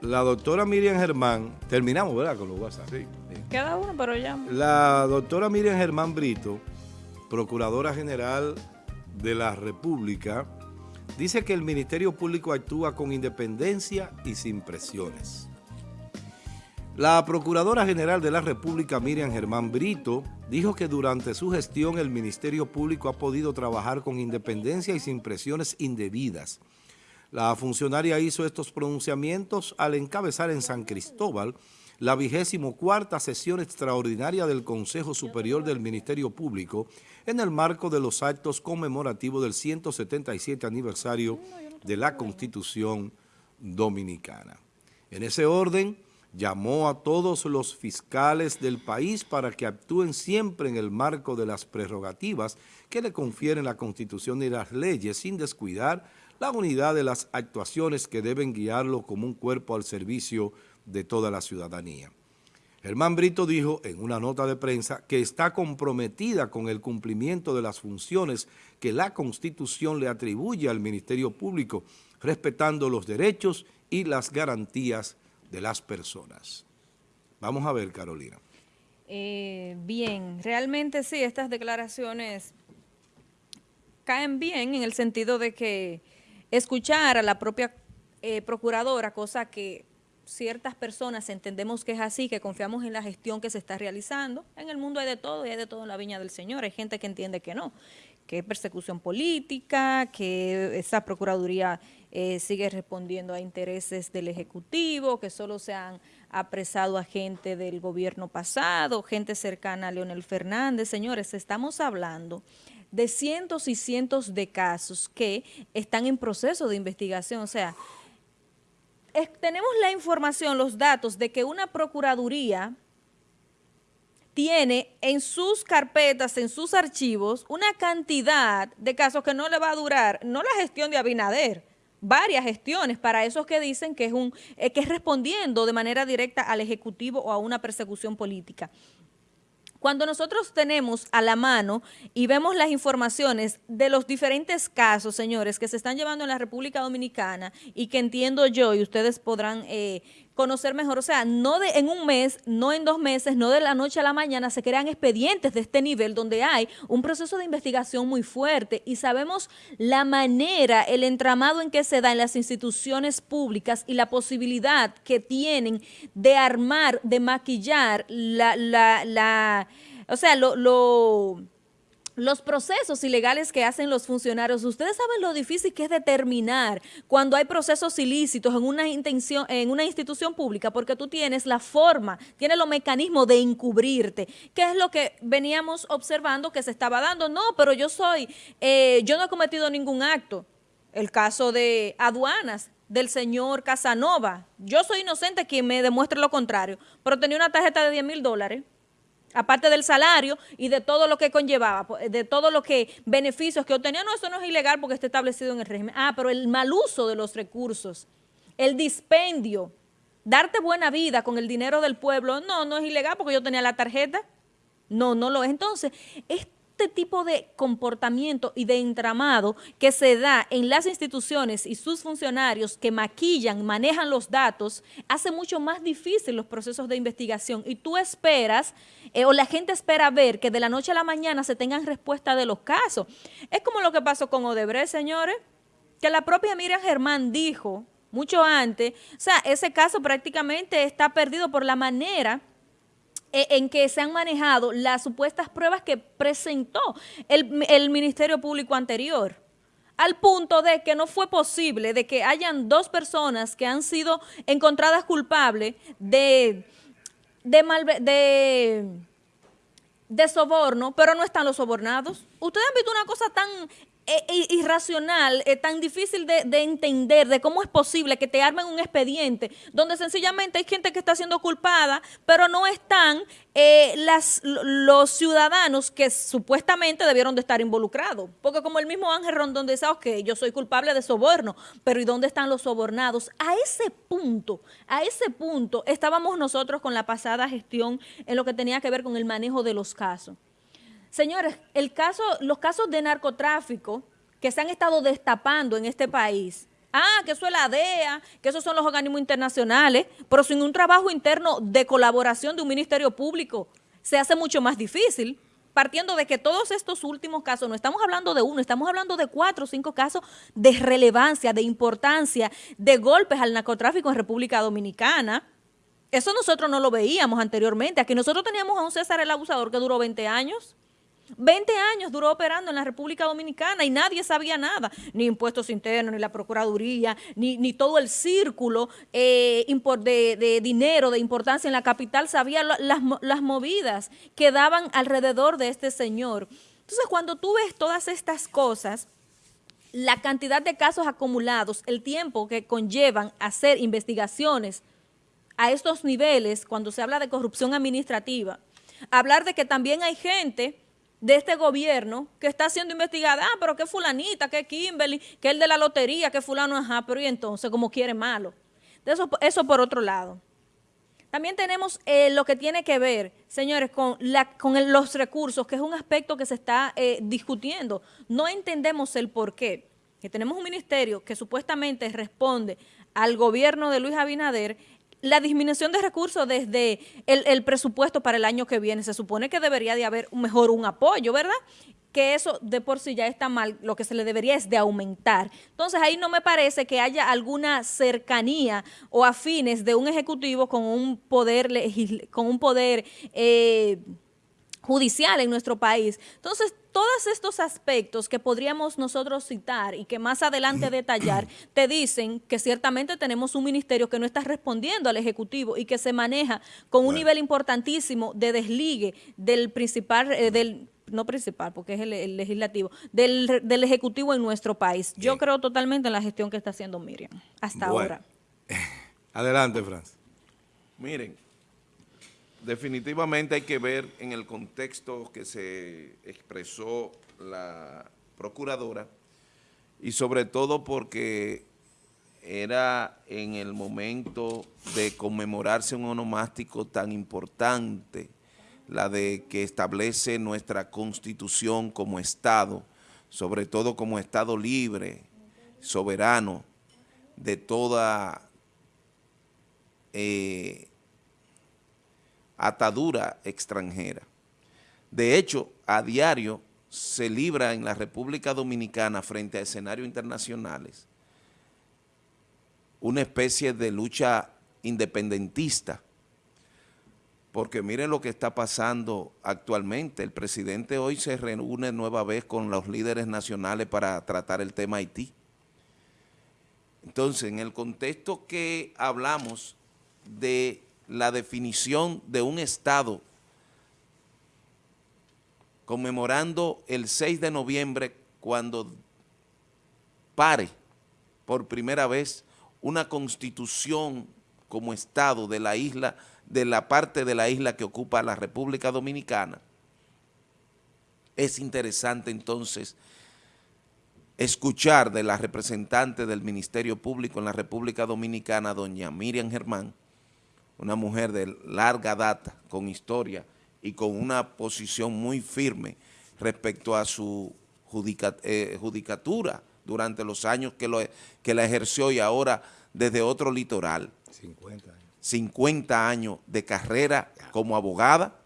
la doctora Miriam Germán, terminamos, ¿verdad? Con los WhatsApp. Sí. Queda uno, pero ya. La doctora Miriam Germán Brito, Procuradora General de la República, dice que el Ministerio Público actúa con independencia y sin presiones. La Procuradora General de la República, Miriam Germán Brito, dijo que durante su gestión el Ministerio Público ha podido trabajar con independencia y sin presiones indebidas. La funcionaria hizo estos pronunciamientos al encabezar en San Cristóbal la vigésimo cuarta sesión extraordinaria del Consejo Superior del Ministerio Público en el marco de los actos conmemorativos del 177 aniversario de la Constitución Dominicana. En ese orden, llamó a todos los fiscales del país para que actúen siempre en el marco de las prerrogativas que le confieren la Constitución y las leyes sin descuidar la unidad de las actuaciones que deben guiarlo como un cuerpo al servicio de toda la ciudadanía. Germán Brito dijo en una nota de prensa que está comprometida con el cumplimiento de las funciones que la Constitución le atribuye al Ministerio Público, respetando los derechos y las garantías de las personas. Vamos a ver, Carolina. Eh, bien, realmente sí, estas declaraciones caen bien en el sentido de que escuchar a la propia eh, procuradora, cosa que ciertas personas entendemos que es así, que confiamos en la gestión que se está realizando. En el mundo hay de todo y hay de todo en la viña del Señor. Hay gente que entiende que no, que es persecución política, que esa Procuraduría eh, sigue respondiendo a intereses del Ejecutivo, que solo se han apresado a gente del gobierno pasado, gente cercana a Leonel Fernández. Señores, estamos hablando de cientos y cientos de casos que están en proceso de investigación. O sea, tenemos la información, los datos de que una procuraduría tiene en sus carpetas, en sus archivos, una cantidad de casos que no le va a durar, no la gestión de Abinader, varias gestiones para esos que dicen que es, un, eh, que es respondiendo de manera directa al Ejecutivo o a una persecución política. Cuando nosotros tenemos a la mano y vemos las informaciones de los diferentes casos, señores, que se están llevando en la República Dominicana y que entiendo yo y ustedes podrán eh, conocer mejor, o sea, no de en un mes, no en dos meses, no de la noche a la mañana se crean expedientes de este nivel donde hay un proceso de investigación muy fuerte y sabemos la manera, el entramado en que se da en las instituciones públicas y la posibilidad que tienen de armar, de maquillar la, la, la o sea, lo, lo los procesos ilegales que hacen los funcionarios, ustedes saben lo difícil que es determinar cuando hay procesos ilícitos en una intención, en una institución pública, porque tú tienes la forma, tienes los mecanismos de encubrirte, ¿Qué es lo que veníamos observando que se estaba dando. No, pero yo soy, eh, yo no he cometido ningún acto. El caso de aduanas, del señor Casanova. Yo soy inocente quien me demuestre lo contrario, pero tenía una tarjeta de 10 mil dólares aparte del salario y de todo lo que conllevaba, de todo lo que beneficios que obtenía. No, eso no es ilegal porque está establecido en el régimen. Ah, pero el mal uso de los recursos, el dispendio, darte buena vida con el dinero del pueblo, no, no es ilegal porque yo tenía la tarjeta. No, no lo es. Entonces, es este tipo de comportamiento y de entramado que se da en las instituciones y sus funcionarios que maquillan, manejan los datos, hace mucho más difícil los procesos de investigación y tú esperas, eh, o la gente espera ver que de la noche a la mañana se tengan respuesta de los casos. Es como lo que pasó con Odebrecht, señores, que la propia Miriam Germán dijo mucho antes, o sea, ese caso prácticamente está perdido por la manera en que se han manejado las supuestas pruebas que presentó el, Ministerio Público anterior al punto de que no fue posible de que hayan dos personas que han sido encontradas culpables de, de, de, de soborno, pero no están los sobornados. Ustedes han visto una cosa tan es irracional, es tan difícil de, entender de cómo es posible que te armen un expediente donde sencillamente hay gente que está siendo culpada, pero no están eh, las, los ciudadanos que supuestamente debieron de estar involucrados. Porque como el mismo Ángel Rondón dice, ok, yo soy culpable de soborno, pero ¿y dónde están los sobornados? A ese punto, a ese punto estábamos nosotros con la pasada gestión en lo que tenía que ver con el manejo de los casos. Señores, el caso, los casos de narcotráfico que se han estado destapando en este país Ah, que eso es la DEA, que esos son los organismos internacionales, pero sin un trabajo interno de colaboración de un ministerio público se hace mucho más difícil partiendo de que todos estos últimos casos, no estamos hablando de uno, estamos hablando de cuatro o cinco casos de relevancia, de importancia, de golpes al narcotráfico en República Dominicana. Eso nosotros no lo veíamos anteriormente. Aquí nosotros teníamos a un César el Abusador que duró 20 años. 20 años duró operando en la República Dominicana y nadie sabía nada, ni impuestos internos, ni la Procuraduría, ni, ni todo el círculo eh, de, dinero, de importancia en la capital, sabía las, las movidas que daban alrededor de este señor. Entonces, cuando tú ves todas estas cosas, la cantidad de casos acumulados, el tiempo que conllevan hacer investigaciones a estos niveles, cuando se habla de corrupción administrativa, hablar de que también hay gente de este gobierno que está siendo investigada, ah, pero que fulanita, que Kimberly, que el de la lotería, que fulano, ajá, pero y entonces como quiere malo. Eso, eso por otro lado. También tenemos eh, lo que tiene que ver, señores, con, la, con los recursos, que es un aspecto que se está eh, discutiendo. No entendemos el por qué. Que tenemos un ministerio que supuestamente responde al gobierno de Luis Abinader la disminución de recursos desde el, presupuesto para el año que viene. Se supone que debería de haber mejor un apoyo, ¿verdad? que eso de por sí ya está mal, lo que se le debería es de aumentar. Entonces ahí no me parece que haya alguna cercanía o afines de un ejecutivo con un poder, con un poder eh, judicial en nuestro país. Entonces, todos estos aspectos que podríamos nosotros citar y que más adelante detallar, te dicen que ciertamente tenemos un ministerio que no está respondiendo al Ejecutivo y que se maneja con un nivel importantísimo de desligue del principal, eh, del no principal, porque es el, legislativo, del, del, Ejecutivo en nuestro país. Yo creo totalmente en la gestión que está haciendo Miriam, hasta ahora. Adelante, Franz. Miren, definitivamente hay que ver en el contexto que se expresó la procuradora y sobre todo porque era en el momento de conmemorarse un onomástico tan importante, la de que establece nuestra Constitución como Estado, sobre todo como Estado libre, soberano, de toda eh, atadura extranjera. De hecho, a diario se libra en la República Dominicana frente a escenarios internacionales una especie de lucha independentista, porque miren lo que está pasando actualmente. El presidente hoy se reúne nueva vez con los líderes nacionales para tratar el tema Haití. Entonces, en el contexto que hablamos de la definición de un Estado conmemorando el 6 de noviembre cuando pare por primera vez una constitución como Estado de la isla, de la parte de la isla que ocupa la República Dominicana, es interesante entonces escuchar de la representante del Ministerio Público en la República Dominicana, doña Miriam Germán, una mujer de larga data, con historia y con una posición muy firme respecto a su eh, judicatura durante los años que, lo, que la ejerció y ahora desde otro litoral. 50 años. 50 años de carrera como abogada.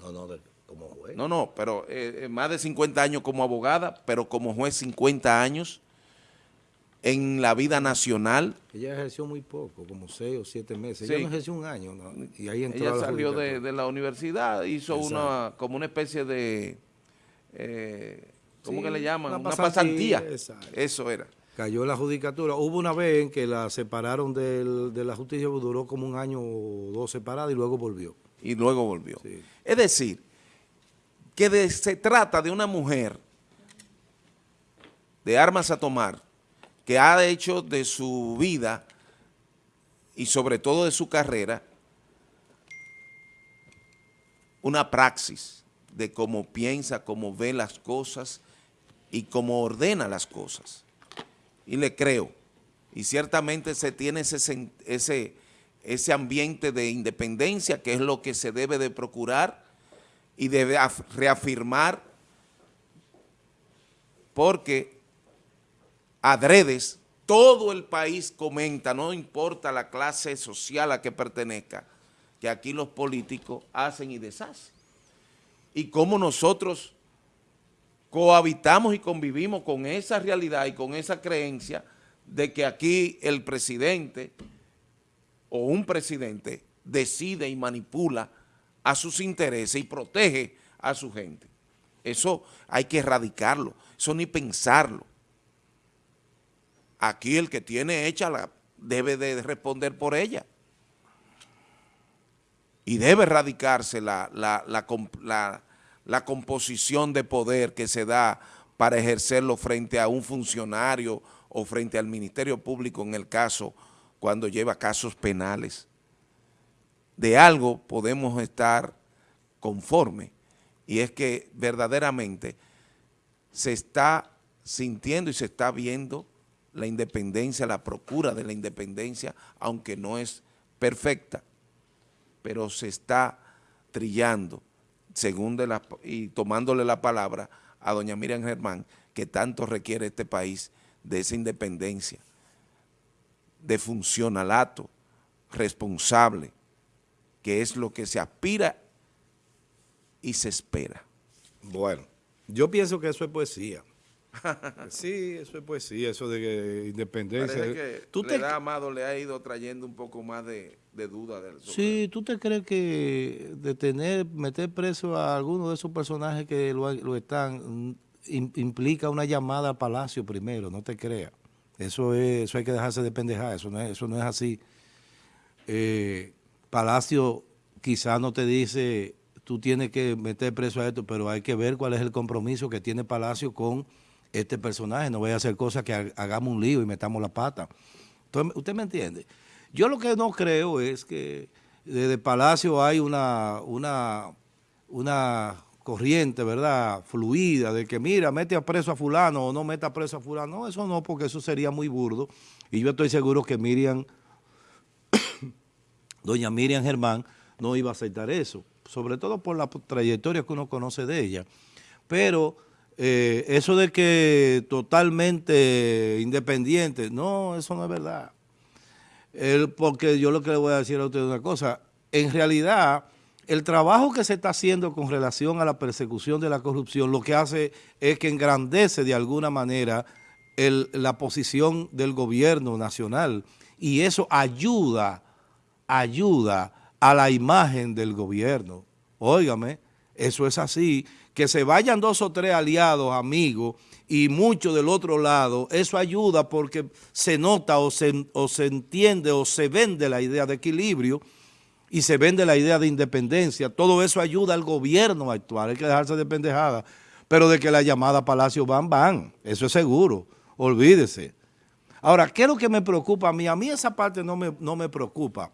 No, no, como juez. No, no, pero eh, eh, más de 50 años como abogada, pero como juez 50 años en la vida nacional. Ella ejerció muy poco, como seis o siete meses. Ella no ejerció un año. Y ahí entró Ella salió de, la universidad, hizo una como una especie de, eh, ¿cómo que le llaman? Una pasantía. Eso era. Cayó la judicatura. Hubo una vez en que la separaron del, de la justicia, duró como un año o dos separada y luego volvió. Y luego volvió. Es decir, que se trata de una mujer de armas a tomar, que ha hecho de su vida y sobre todo de su carrera una praxis de cómo piensa, cómo ve las cosas y cómo ordena las cosas. Y le creo. Y ciertamente se tiene ese, ese, ese ambiente de independencia que es lo que se debe de procurar y debe reafirmar porque adredes todo el país comenta, no importa la clase social a que pertenezca, que aquí los políticos hacen y deshacen. Y cómo nosotros cohabitamos y convivimos con esa realidad y con esa creencia de que aquí el presidente o un presidente decide y manipula a sus intereses y protege a su gente. Eso hay que erradicarlo, eso ni pensarlo. Aquí el que tiene hecha la debe de responder por ella. Y debe erradicarse la, la, la, composición de poder que se da para ejercerlo frente a un funcionario o frente al Ministerio Público en el caso cuando lleva casos penales. De algo podemos estar conforme y es que verdaderamente se está sintiendo y se está viendo la independencia, la procura de la independencia, aunque no es perfecta, pero se está trillando, según de la, y tomándole la palabra a doña Miriam Germán, que tanto requiere este país de esa independencia, de funcionalato responsable, que es lo que se aspira y se espera. Bueno, yo pienso que eso es poesía. sí, eso es poesía, eso de que independencia. Parece que ¿Tú le da Amado le ha ido trayendo un poco más de, duda. Del sí, ¿tú te crees que detener, meter preso a alguno de esos personajes que lo, están, implica una llamada a Palacio primero, no te creas. Eso, es, eso hay que dejarse de pendejar, eso no es, eso no es así. Eh, Palacio quizá no te dice, tú tienes que meter preso a esto, pero hay que ver cuál es el compromiso que tiene Palacio con este personaje, no vaya a hacer cosas que hagamos un lío y metamos la pata. Entonces, ¿usted me entiende? Yo lo que no creo es que desde Palacio hay una, una, corriente, ¿verdad?, fluida, de que mira, mete a preso a fulano o no meta a preso a fulano. No, eso no, porque eso sería muy burdo. Y yo estoy seguro que Miriam, doña Miriam Germán, no iba a aceptar eso, sobre todo por la trayectoria que uno conoce de ella. Pero eh, eso de que totalmente independiente, no, eso no es verdad. porque yo lo que le voy a decir a usted es una cosa, en realidad el trabajo que se está haciendo con relación a la persecución de la corrupción lo que hace es que engrandece de alguna manera la posición del gobierno nacional y eso ayuda, ayuda a la imagen del gobierno. Óigame, eso es así que se vayan dos o tres aliados, amigos, y muchos del otro lado, eso ayuda porque se nota o se, o se entiende o se vende la idea de equilibrio y se vende la idea de independencia. Todo eso ayuda al gobierno a actuar, hay que dejarse de pendejada. Pero de que la llamada Palacio van, van, eso es seguro, olvídese. Ahora, ¿qué es lo que me preocupa a mí? A mí esa parte no me, no me preocupa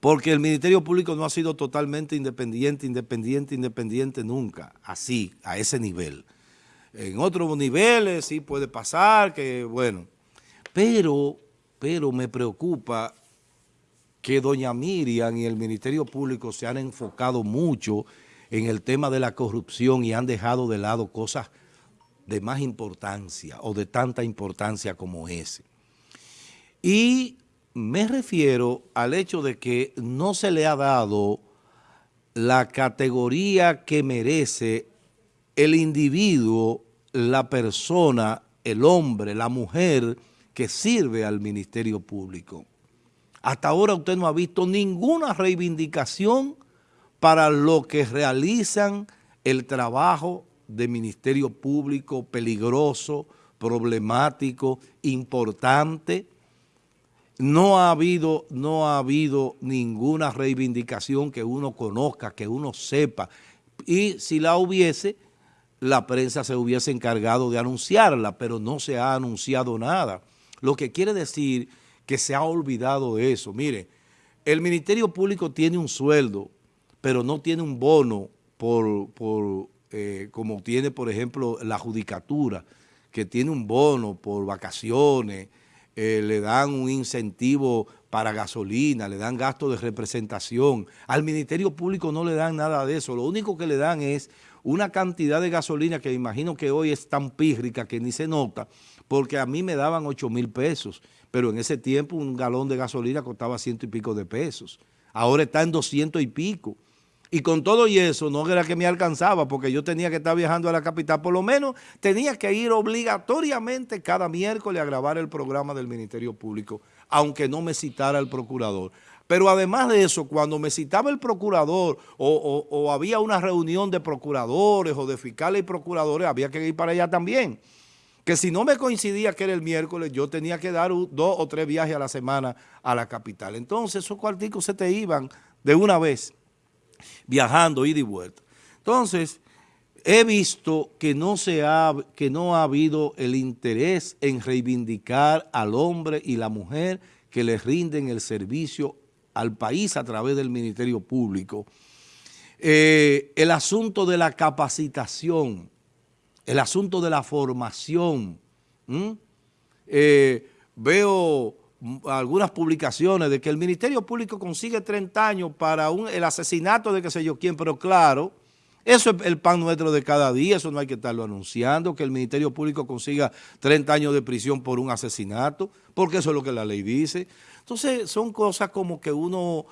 porque el Ministerio Público no ha sido totalmente independiente, independiente, independiente nunca, así, a ese nivel. En otros niveles sí puede pasar, que bueno, pero, pero me preocupa que doña Miriam y el Ministerio Público se han enfocado mucho en el tema de la corrupción y han dejado de lado cosas de más importancia o de tanta importancia como ese. Y me refiero al hecho de que no se le ha dado la categoría que merece el individuo, la persona, el hombre, la mujer que sirve al Ministerio Público. Hasta ahora usted no ha visto ninguna reivindicación para lo que realizan el trabajo de Ministerio Público peligroso, problemático, importante, no ha habido, no ha habido ninguna reivindicación que uno conozca, que uno sepa. Y si la hubiese, la prensa se hubiese encargado de anunciarla, pero no se ha anunciado nada. Lo que quiere decir que se ha olvidado eso. Mire, el Ministerio Público tiene un sueldo, pero no tiene un bono por, por eh, como tiene, por ejemplo, la judicatura, que tiene un bono por vacaciones, eh, le dan un incentivo para gasolina, le dan gasto de representación. Al Ministerio Público no le dan nada de eso. Lo único que le dan es una cantidad de gasolina que imagino que hoy es tan pírrica que ni se nota, porque a mí me daban 8 mil pesos, pero en ese tiempo un galón de gasolina costaba ciento y pico de pesos. Ahora está en 200 y pico. Y con todo y eso, no era que me alcanzaba, porque yo tenía que estar viajando a la capital. Por lo menos tenía que ir obligatoriamente cada miércoles a grabar el programa del Ministerio Público, aunque no me citara el procurador. Pero además de eso, cuando me citaba el procurador o, o había una reunión de procuradores o de fiscales y procuradores, había que ir para allá también. Que si no me coincidía que era el miércoles, yo tenía que dar dos o tres viajes a la semana a la capital. Entonces esos cuarticos se te iban de una vez viajando, ida y vuelta. Entonces, he visto que no, se ha, que no ha habido el interés en reivindicar al hombre y la mujer que les rinden el servicio al país a través del Ministerio Público. Eh, el asunto de la capacitación, el asunto de la formación. Eh, veo algunas publicaciones de que el Ministerio Público consigue 30 años para el asesinato de qué sé yo quién, pero claro, eso es el pan nuestro de cada día, eso no hay que estarlo anunciando, que el Ministerio Público consiga 30 años de prisión por un asesinato, porque eso es lo que la ley dice. Entonces son cosas como que uno,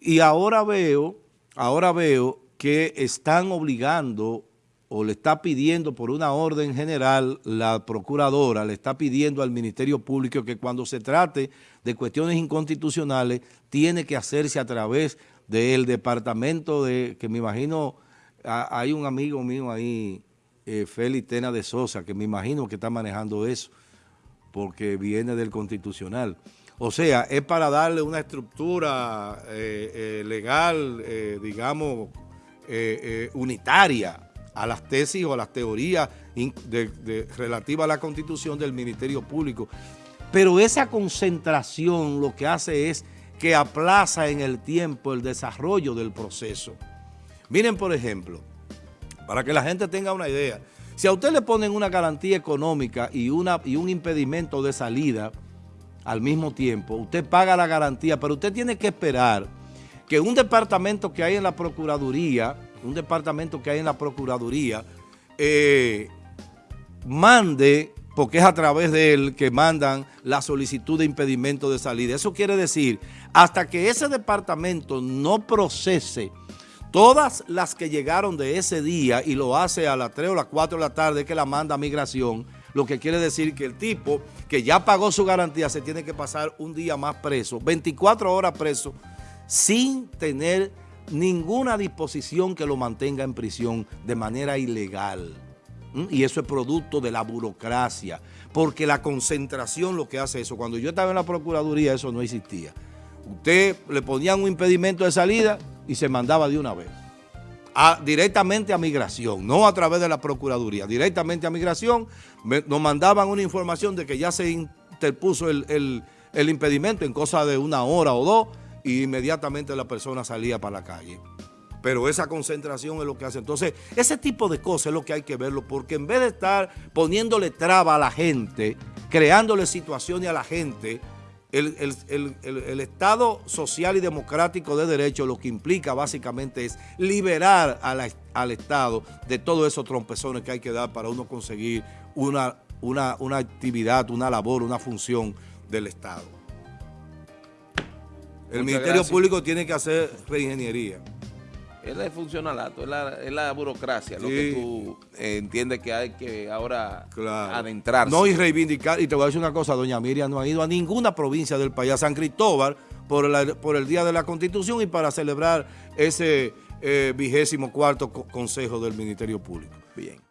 y ahora veo, ahora veo que están obligando o le está pidiendo por una orden general, la procuradora le está pidiendo al Ministerio Público que cuando se trate de cuestiones inconstitucionales, tiene que hacerse a través del departamento de, que me imagino, hay un amigo mío ahí, eh, Félix Tena de Sosa, que me imagino que está manejando eso, porque viene del constitucional. O sea, es para darle una estructura eh, eh, legal, digamos, unitaria a las tesis o a las teorías relativas a la constitución del Ministerio Público. Pero esa concentración lo que hace es que aplaza en el tiempo el desarrollo del proceso. Miren, por ejemplo, para que la gente tenga una idea, si a usted le ponen una garantía económica y, una, y un impedimento de salida al mismo tiempo, usted paga la garantía, pero usted tiene que esperar que un departamento que hay en la Procuraduría un departamento que hay en la Procuraduría, eh, mande, porque es a través de él que mandan la solicitud de impedimento de salida. Eso quiere decir, hasta que ese departamento no procese todas las que llegaron de ese día y lo hace a las 3 o las 4 de la tarde que la manda a migración, lo que quiere decir que el tipo que ya pagó su garantía se tiene que pasar un día más preso, 24 horas preso, sin tener ninguna disposición que lo mantenga en prisión de manera ilegal. Y eso es producto de la burocracia, porque la concentración lo que hace eso. Cuando yo estaba en la Procuraduría eso no existía. Usted le ponían un impedimento de salida y se mandaba de una vez. directamente a migración, no a través de la Procuraduría, directamente a migración, nos mandaban una información de que ya se interpuso el, el impedimento en cosa de una hora o dos, y inmediatamente la persona salía para la calle. Pero esa concentración es lo que hace. Entonces, ese tipo de cosas es lo que hay que verlo, porque en vez de estar poniéndole traba a la gente, creándole situaciones a la gente, el, Estado social y democrático de derecho lo que implica básicamente es liberar al Estado de todos esos trompezones que hay que dar para uno conseguir una, una, una actividad, una labor, una función del Estado. El Ministerio Público tiene que hacer reingeniería. Es el funcionalato, es la, es la burocracia, lo que tú eh, entiendes que hay que ahora adentrarse. No, y reivindicar, y te voy a decir una cosa, doña Miriam no ha ido a ninguna provincia del país, a San Cristóbal, por, por el Día de la Constitución y para celebrar ese eh, vigésimo cuarto consejo del Ministerio Público. Bien.